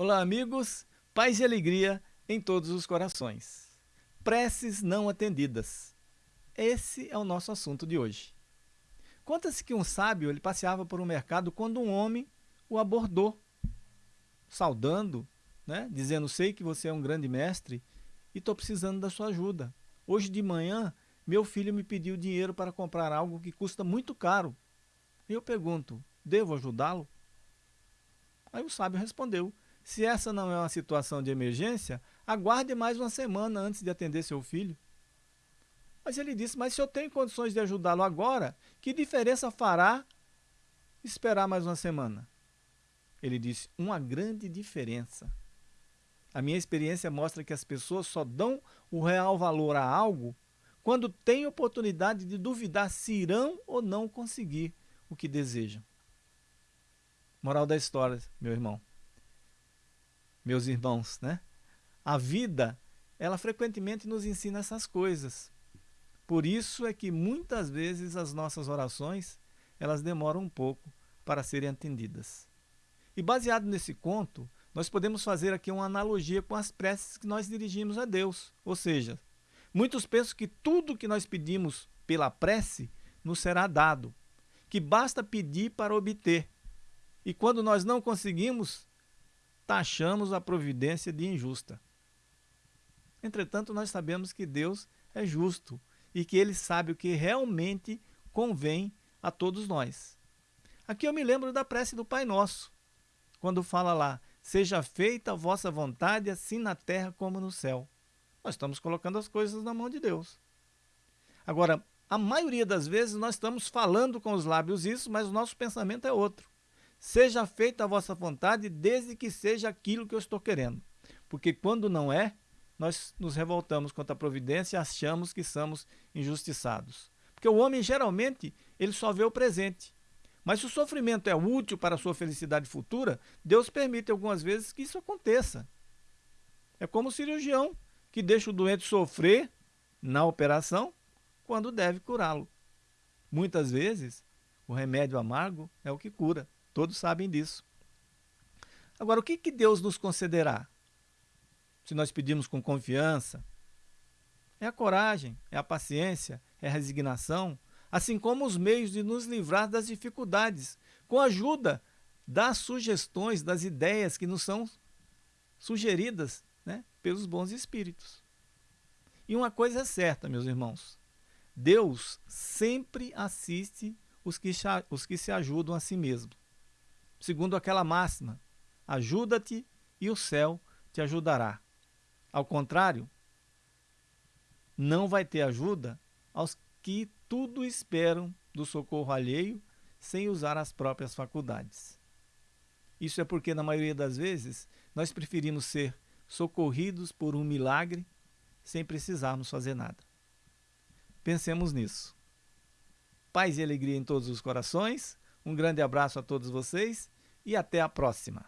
Olá, amigos, paz e alegria em todos os corações. Preces não atendidas. Esse é o nosso assunto de hoje. Conta-se que um sábio ele passeava por um mercado quando um homem o abordou, saudando, né, dizendo: Sei que você é um grande mestre e estou precisando da sua ajuda. Hoje de manhã, meu filho me pediu dinheiro para comprar algo que custa muito caro. Eu pergunto: Devo ajudá-lo? Aí o sábio respondeu: se essa não é uma situação de emergência, aguarde mais uma semana antes de atender seu filho. Mas ele disse, mas se eu tenho condições de ajudá-lo agora, que diferença fará esperar mais uma semana? Ele disse, uma grande diferença. A minha experiência mostra que as pessoas só dão o real valor a algo quando têm oportunidade de duvidar se irão ou não conseguir o que desejam. Moral da história, meu irmão meus irmãos, né? A vida, ela frequentemente nos ensina essas coisas. Por isso é que muitas vezes as nossas orações, elas demoram um pouco para serem atendidas. E baseado nesse conto, nós podemos fazer aqui uma analogia com as preces que nós dirigimos a Deus. Ou seja, muitos pensam que tudo que nós pedimos pela prece nos será dado, que basta pedir para obter. E quando nós não conseguimos, taxamos a providência de injusta. Entretanto, nós sabemos que Deus é justo e que Ele sabe o que realmente convém a todos nós. Aqui eu me lembro da prece do Pai Nosso, quando fala lá, seja feita a vossa vontade, assim na terra como no céu. Nós estamos colocando as coisas na mão de Deus. Agora, a maioria das vezes nós estamos falando com os lábios isso, mas o nosso pensamento é outro. Seja feita a vossa vontade, desde que seja aquilo que eu estou querendo. Porque quando não é, nós nos revoltamos contra a providência e achamos que somos injustiçados. Porque o homem, geralmente, ele só vê o presente. Mas se o sofrimento é útil para a sua felicidade futura, Deus permite algumas vezes que isso aconteça. É como o cirurgião que deixa o doente sofrer na operação quando deve curá-lo. Muitas vezes, o remédio amargo é o que cura. Todos sabem disso. Agora, o que, que Deus nos concederá? Se nós pedimos com confiança, é a coragem, é a paciência, é a resignação, assim como os meios de nos livrar das dificuldades, com a ajuda das sugestões, das ideias que nos são sugeridas né, pelos bons espíritos. E uma coisa é certa, meus irmãos: Deus sempre assiste os que, os que se ajudam a si mesmo segundo aquela máxima: ajuda-te e o céu te ajudará. Ao contrário, não vai ter ajuda aos que tudo esperam do socorro alheio sem usar as próprias faculdades. Isso é porque, na maioria das vezes, nós preferimos ser socorridos por um milagre sem precisarmos fazer nada. Pensemos nisso. Paz e alegria em todos os corações um grande abraço a todos vocês e até a próxima.